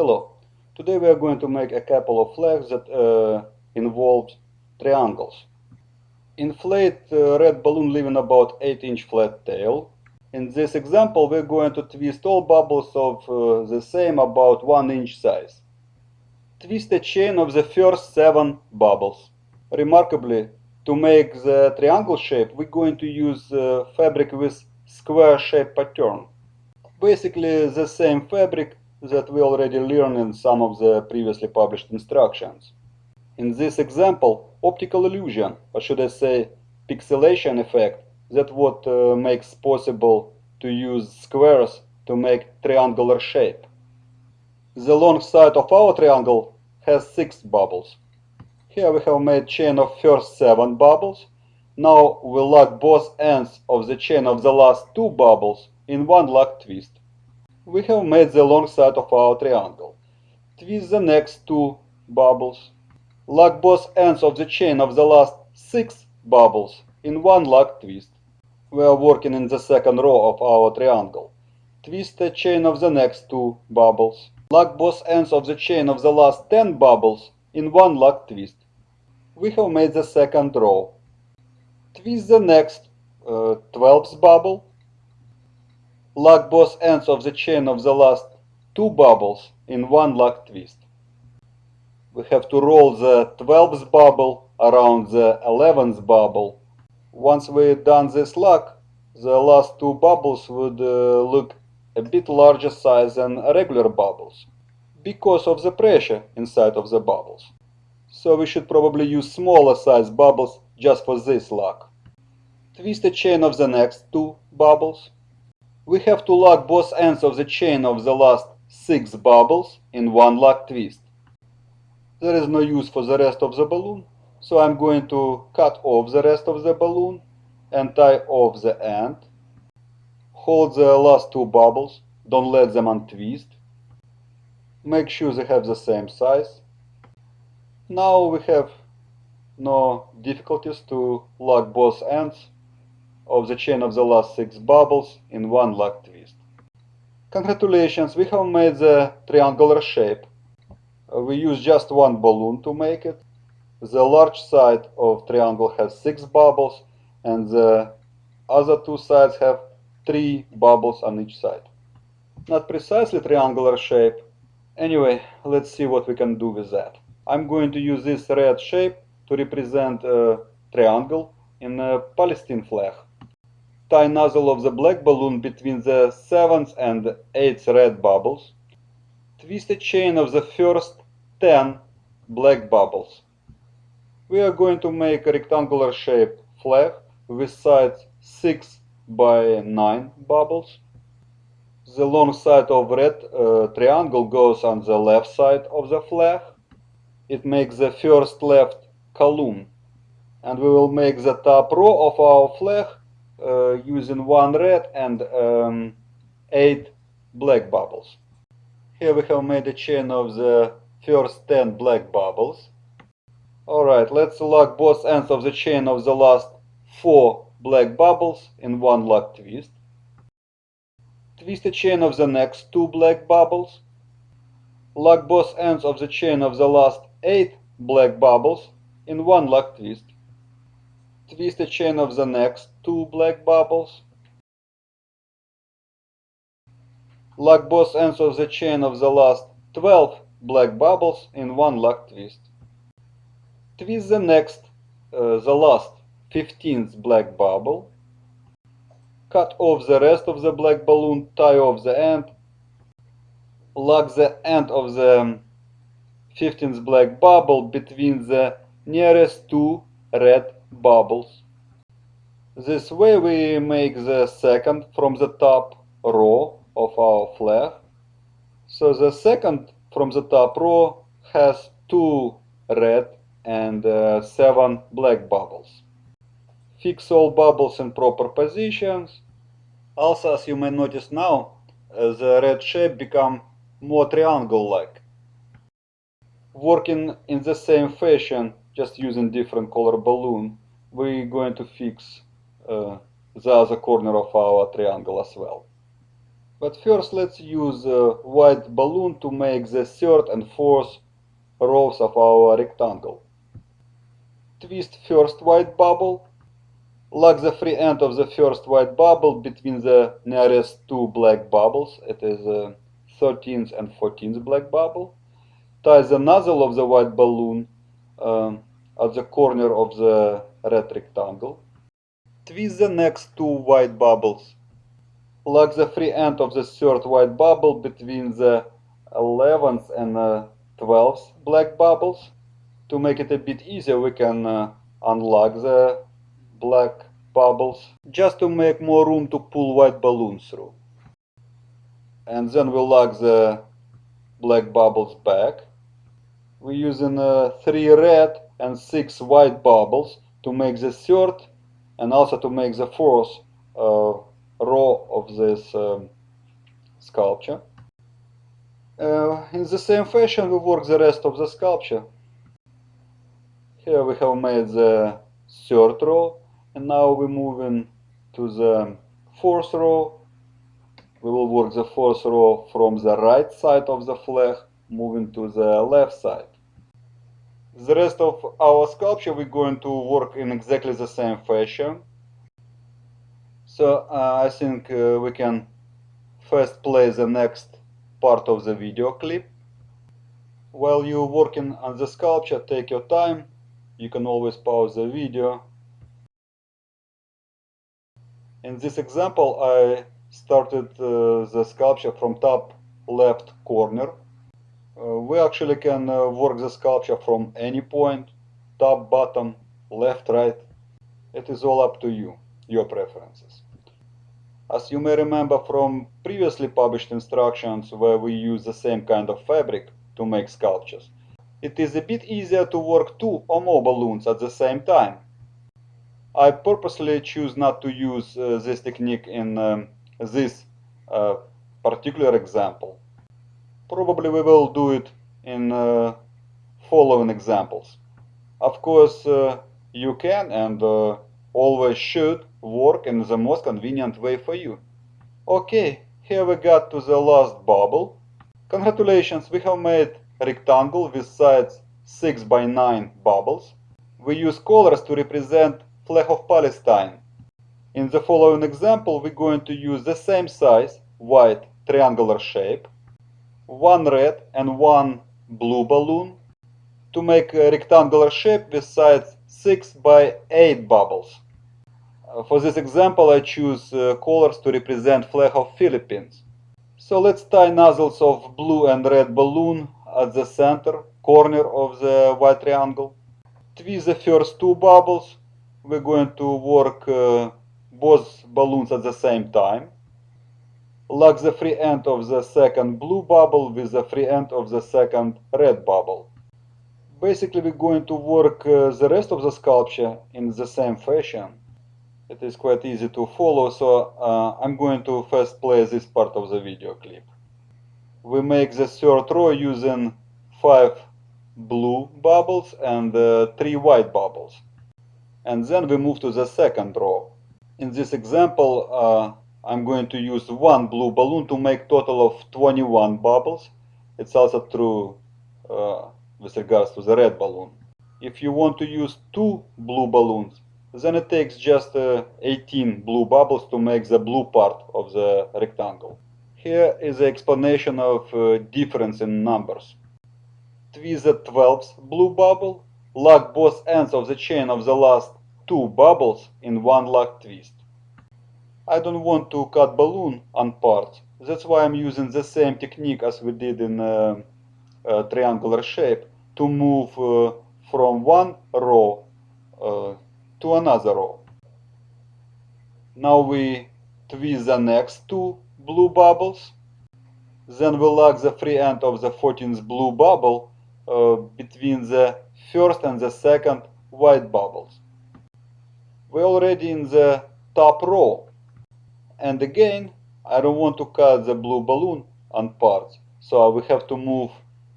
Hello. Today we are going to make a couple of flags that uh, involve triangles. Inflate uh, red balloon leaving about 8 inch flat tail. In this example we're going to twist all bubbles of uh, the same about 1 inch size. Twist a chain of the first 7 bubbles. Remarkably, to make the triangle shape we're going to use uh, fabric with square shape pattern. Basically the same fabric that we already learned in some of the previously published instructions. In this example, optical illusion, or should I say pixelation effect, that what uh, makes possible to use squares to make triangular shape. The long side of our triangle has six bubbles. Here we have made chain of first seven bubbles. Now we lock both ends of the chain of the last two bubbles in one lock twist we have made the long side of our triangle. Twist the next two bubbles. Lock both ends of the chain of the last six bubbles in one lock twist. We are working in the second row of our triangle. Twist the chain of the next two bubbles. Lock both ends of the chain of the last 10 bubbles in one lock twist. We have made the second row. Twist the next uh, 12th bubble lock both ends of the chain of the last two bubbles in one lock twist. We have to roll the 12th bubble around the 11th bubble. Once we've done this lock, the last two bubbles would uh, look a bit larger size than regular bubbles because of the pressure inside of the bubbles. So we should probably use smaller size bubbles just for this lock. Twist the chain of the next two bubbles we have to lock both ends of the chain of the last six bubbles in one lock twist. There is no use for the rest of the balloon, so I'm going to cut off the rest of the balloon and tie off the end. Hold the last two bubbles, don't let them untwist. Make sure they have the same size. Now we have no difficulties to lock both ends of the chain of the last six bubbles in one lock twist. Congratulations, we have made the triangular shape. We use just one balloon to make it. The large side of triangle has six bubbles and the other two sides have three bubbles on each side. Not precisely triangular shape. Anyway, let's see what we can do with that. I'm going to use this red shape to represent a triangle in a Palestine flag tie nozzle of the black balloon between the seventh and eighth red bubbles. Twist a chain of the first 10 black bubbles. We are going to make a rectangular shape flag with sides 6 by 9 bubbles. The long side of red uh, triangle goes on the left side of the flag. It makes the first left column. And we will make the top row of our flag using one red and um, eight black bubbles. Here we have made a chain of the first 10 black bubbles. Alright, let's lock both ends of the chain of the last 4 black bubbles in one lock twist. Twist the chain of the next 2 black bubbles. Lock both ends of the chain of the last 8 black bubbles in one lock twist twist the chain of the next two black bubbles. Lock both ends of the chain of the last 12 black bubbles in one lock twist. Twist the next, uh, the last 15th black bubble. Cut off the rest of the black balloon, tie off the end. Lock the end of the 15th black bubble between the nearest two red bubbles. This way we make the second from the top row of our flag. So the second from the top row has two red and uh, seven black bubbles. Fix all bubbles in proper positions. Also, as you may notice now, uh, the red shape become more triangle-like. Working in the same fashion just using different color balloon, we're going to fix uh, the other corner of our triangle as well. But first let's use a white balloon to make the third and fourth rows of our rectangle. Twist first white bubble. Lock the free end of the first white bubble between the nearest two black bubbles. It is the 13th and 14th black bubble. Tie the nozzle of the white balloon um, at the corner of the red rectangle. Twist the next two white bubbles. Lock the free end of the third white bubble between the 11th and uh, 12th black bubbles. To make it a bit easier, we can uh, unlock the black bubbles just to make more room to pull white balloons through. And then we lock the black bubbles back. We're using uh, three red and six white bubbles to make the third and also to make the fourth uh, row of this um, sculpture. Uh, in the same fashion we work the rest of the sculpture. Here we have made the third row and now we're moving to the fourth row. We will work the fourth row from the right side of the flag moving to the left side. The rest of our sculpture we're going to work in exactly the same fashion. So uh, I think uh, we can first play the next part of the video clip. While you're working on the sculpture, take your time. You can always pause the video. In this example, I started uh, the sculpture from top left corner. Uh, we actually can uh, work the sculpture from any point, top, bottom, left, right. It is all up to you, your preferences. As you may remember from previously published instructions where we use the same kind of fabric to make sculptures, it is a bit easier to work two or more balloons at the same time. I purposely choose not to use uh, this technique in um, this uh, particular example. Probably we will do it in uh, following examples. Of course, uh, you can and uh, always should work in the most convenient way for you. Okay, here we got to the last bubble. Congratulations, we have made rectangle with sides 6 by 9 bubbles. We use colors to represent flag of Palestine. In the following example, we're going to use the same size, white triangular shape, one red and one blue balloon to make a rectangular shape with sides 6 by 8 bubbles. Uh, for this example, I choose uh, colors to represent flag of Philippines. So let's tie nozzles of blue and red balloon at the center corner of the white triangle. Twist the first two bubbles. We're going to work uh, both balloons at the same time. Lock the free end of the second blue bubble with the free end of the second red bubble. Basically, we're going to work uh, the rest of the sculpture in the same fashion it is quite easy to follow, so uh, I'm going to first play this part of the video clip. We make the third row using 5 blue bubbles and uh, 3 white bubbles. And then we move to the second row. In this example, uh, I'm going to use one blue balloon to make total of 21 bubbles. It's also true uh, with regards to the red balloon. If you want to use two blue balloons, then it takes just uh, 18 blue bubbles to make the blue part of the rectangle. Here is the explanation of uh, difference in numbers. Twist the 12th blue bubble, lock both ends of the chain of the last two bubbles in one lock twist. I don't want to cut balloon on parts, that's why I'm using the same technique as we did in uh, triangular shape to move uh, from one row uh, to another row. Now we twist the next two blue bubbles. Then we lock the free end of the 14th blue bubble uh, between the first and the second white bubbles. We're already in the top row. And again, I don't want to cut the blue balloon on parts, so we have to move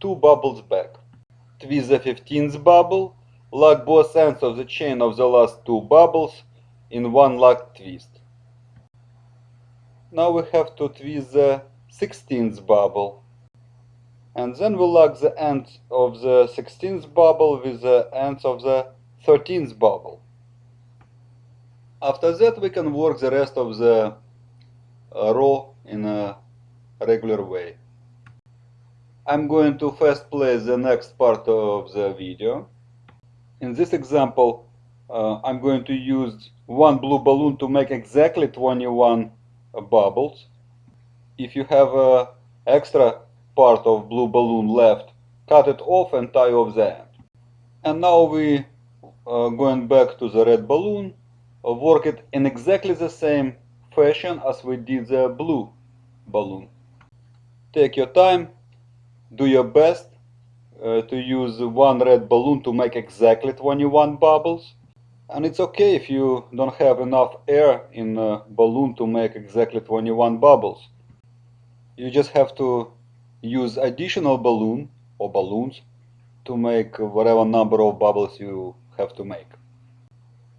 two bubbles back. Twist the 15th bubble Lock both ends of the chain of the last two bubbles in one lock twist. Now we have to twist the 16th bubble. And then we lock the end of the 16th bubble with the ends of the 13th bubble. After that we can work the rest of the uh, row in a regular way. I'm going to first play the next part of the video. In this example, uh, I'm going to use one blue balloon to make exactly 21 uh, bubbles. If you have a extra part of blue balloon left, cut it off and tie off the end. And now we uh, going back to the red balloon, uh, work it in exactly the same fashion as we did the blue balloon. Take your time, do your best uh, to use one red balloon to make exactly 21 bubbles. And it's okay if you don't have enough air in a balloon to make exactly 21 bubbles. You just have to use additional balloon or balloons to make whatever number of bubbles you have to make.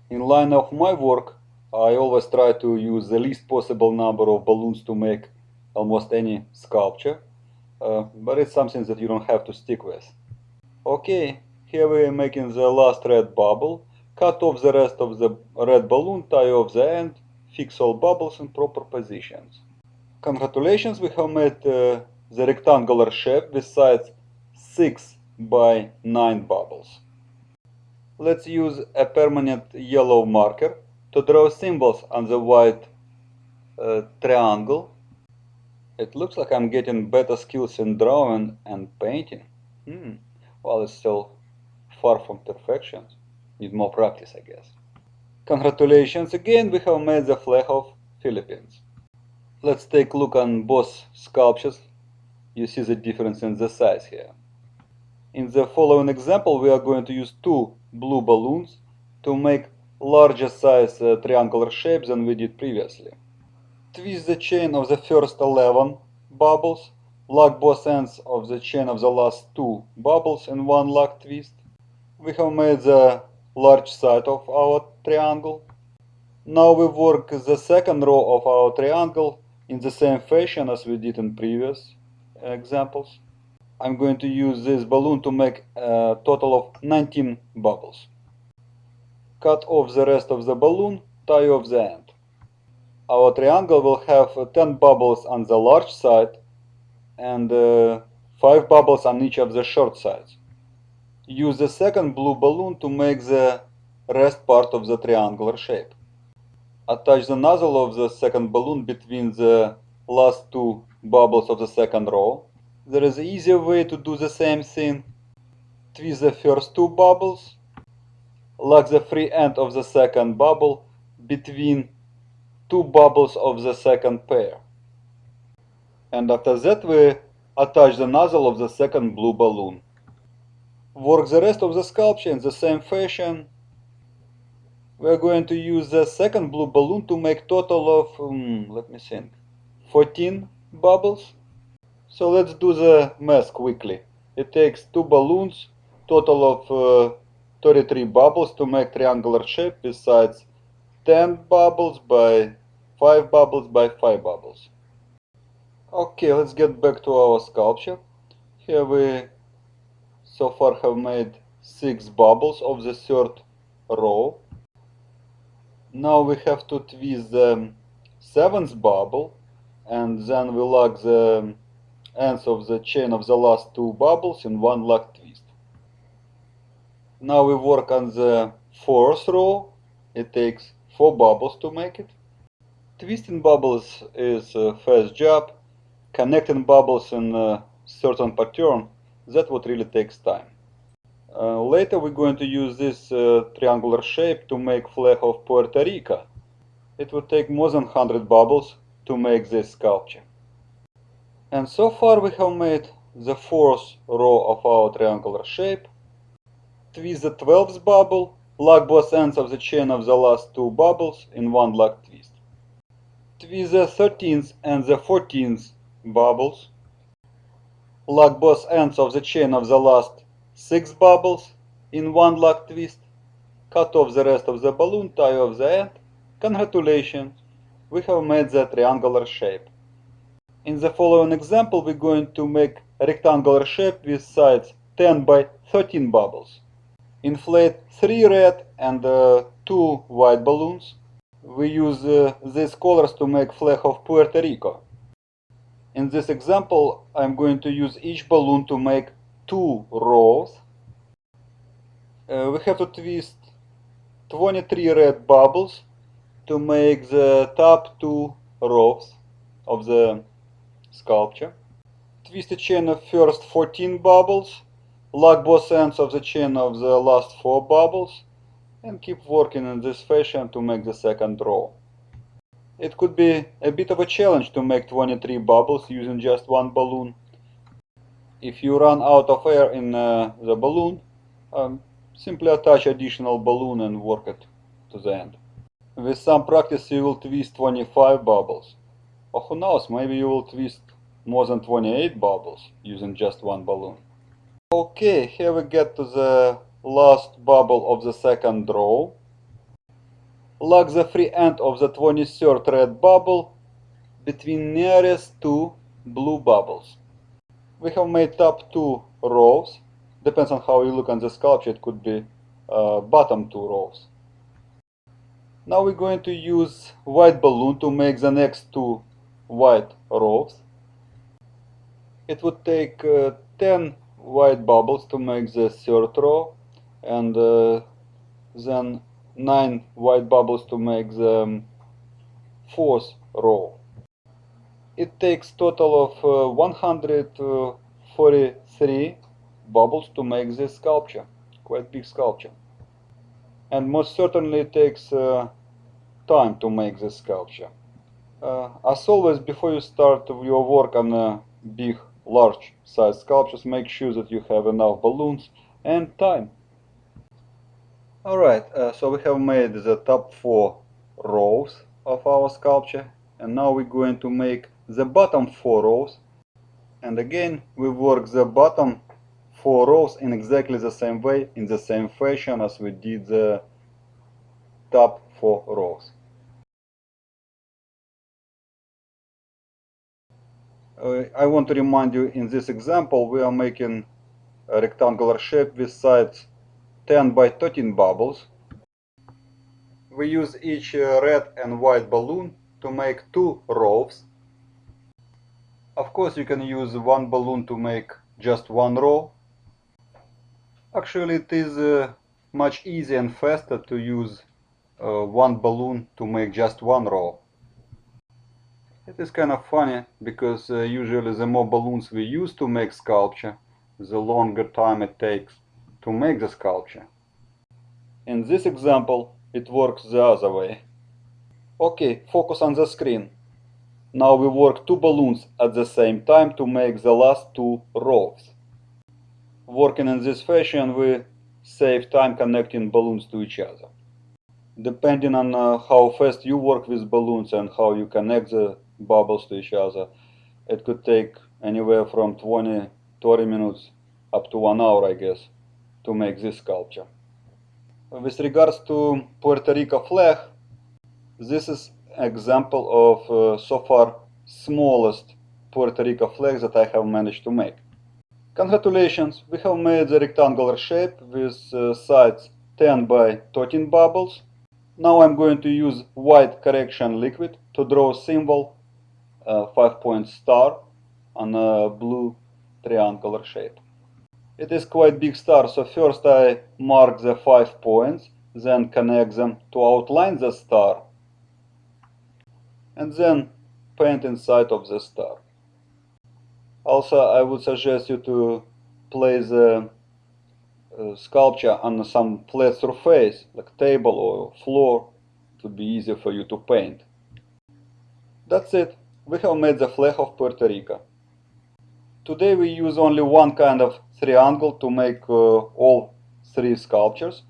In line of my work, I always try to use the least possible number of balloons to make almost any sculpture, uh, but it's something that you don't have to stick with. Okay, here we are making the last red bubble, cut off the rest of the red balloon, tie off the end, fix all bubbles in proper positions. Congratulations, we have made uh, the rectangular shape with sides 6 by 9 bubbles. Let's use a permanent yellow marker to draw symbols on the white uh, triangle. It looks like I'm getting better skills in drawing and painting. Hmm. Well, it's still far from perfection. Need more practice, I guess. Congratulations again, we have made the flag of Philippines. Let's take a look on both sculptures. You see the difference in the size here. In the following example, we are going to use two blue balloons to make larger size uh, triangular shape than we did previously. Twist the chain of the first 11 bubbles, lock both ends of the chain of the last two bubbles in one lock twist. We have made the large side of our triangle. Now we work the second row of our triangle in the same fashion as we did in previous examples. I'm going to use this balloon to make a total of 19 bubbles. Cut off the rest of the balloon, tie off the end. Our triangle will have 10 bubbles on the large side and uh, 5 bubbles on each of the short sides. Use the second blue balloon to make the rest part of the triangular shape. Attach the nozzle of the second balloon between the last two bubbles of the second row there is an easier way to do the same thing. Twist the first two bubbles, lock the free end of the second bubble between two bubbles of the second pair. And after that we attach the nozzle of the second blue balloon. Work the rest of the sculpture in the same fashion. We are going to use the second blue balloon to make total of, um, let me think, 14 bubbles. So let's do the math quickly. It takes two balloons, total of uh, 33 bubbles to make triangular shape besides 10 bubbles by 5 bubbles by 5 bubbles. Okay, let's get back to our sculpture. Here we so far have made 6 bubbles of the third row. Now we have to twist the 7th bubble and then we lock the ends of the chain of the last two bubbles in one lock. Now we work on the fourth row. It takes four bubbles to make it. Twisting bubbles is a fast job. Connecting bubbles in a certain pattern, that what really takes time. Uh, later we're going to use this uh, triangular shape to make flag of Puerto Rico. It would take more than 100 bubbles to make this sculpture. And so far we have made the fourth row of our triangular shape. Twist the 12th bubble, lock both ends of the chain of the last two bubbles in one lock twist. Twist the 13th and the 14th bubbles. Lock both ends of the chain of the last six bubbles in one lock twist. Cut off the rest of the balloon, tie off the end. Congratulations! we have made the triangular shape. In the following example, we're going to make a rectangular shape with sides 10 by 13 bubbles. Inflate 3 red and uh, 2 white balloons. We use uh, these colors to make flag of Puerto Rico. In this example, I'm going to use each balloon to make two rows. Uh, we have to twist 23 red bubbles to make the top two rows of the sculpture. Twist the chain of first 14 bubbles, lock both ends of the chain of the last 4 bubbles, and keep working in this fashion to make the second row. It could be a bit of a challenge to make 23 bubbles using just one balloon. If you run out of air in uh, the balloon, um, simply attach additional balloon and work it to the end. With some practice you will twist 25 bubbles. Or who knows, maybe you will twist more than 28 bubbles using just one balloon. Okay, here we get to the last bubble of the second row. Lock the free end of the 23rd red bubble between nearest two blue bubbles. We have made top two rows. Depends on how you look on the sculpture, it could be uh, bottom two rows. Now we're going to use white balloon to make the next two white rows. It would take uh, 10 white bubbles to make the third row and uh, then 9 white bubbles to make the um, fourth row. It takes total of uh, 143 bubbles to make this sculpture, quite big sculpture. And most certainly it takes uh, time to make this sculpture. Uh, as always, before you start your work on a big, large size sculptures, make sure that you have enough balloons and time. Alright, uh, so we have made the top four rows of our sculpture and now we're going to make the bottom four rows and again we work the bottom four rows in exactly the same way, in the same fashion as we did the top four rows. I want to remind you in this example we are making a rectangular shape with sides 10 by 13 bubbles. We use each uh, red and white balloon to make two rows. Of course you can use one balloon to make just one row. Actually it is uh, much easier and faster to use uh, one balloon to make just one row. It is kind of funny because uh, usually the more balloons we use to make sculpture, the longer time it takes to make the sculpture. In this example, it works the other way. Okay, focus on the screen. Now we work two balloons at the same time to make the last two rows. Working in this fashion, we save time connecting balloons to each other. Depending on uh, how fast you work with balloons and how you connect the bubbles to each other, it could take anywhere from 20, 30 minutes up to one hour, I guess to make this sculpture. With regards to Puerto Rico flag, this is example of uh, so far smallest Puerto Rico flag that I have managed to make. Congratulations, we have made the rectangular shape with uh, sides 10 by 13 bubbles. Now I'm going to use white correction liquid to draw a symbol, uh, 5 point star on a blue triangular shape. It is quite big star, so first I mark the five points, then connect them to outline the star, and then paint inside of the star. Also, I would suggest you to place the uh, sculpture on some flat surface, like table or floor, to be easier for you to paint. That's it. We have made the flag of Puerto Rico. Today we use only one kind of triangle to make uh, all three sculptures.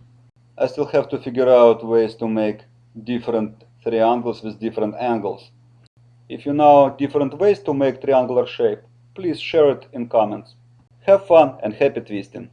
I still have to figure out ways to make different triangles with different angles. If you know different ways to make triangular shape, please share it in comments. Have fun and happy twisting!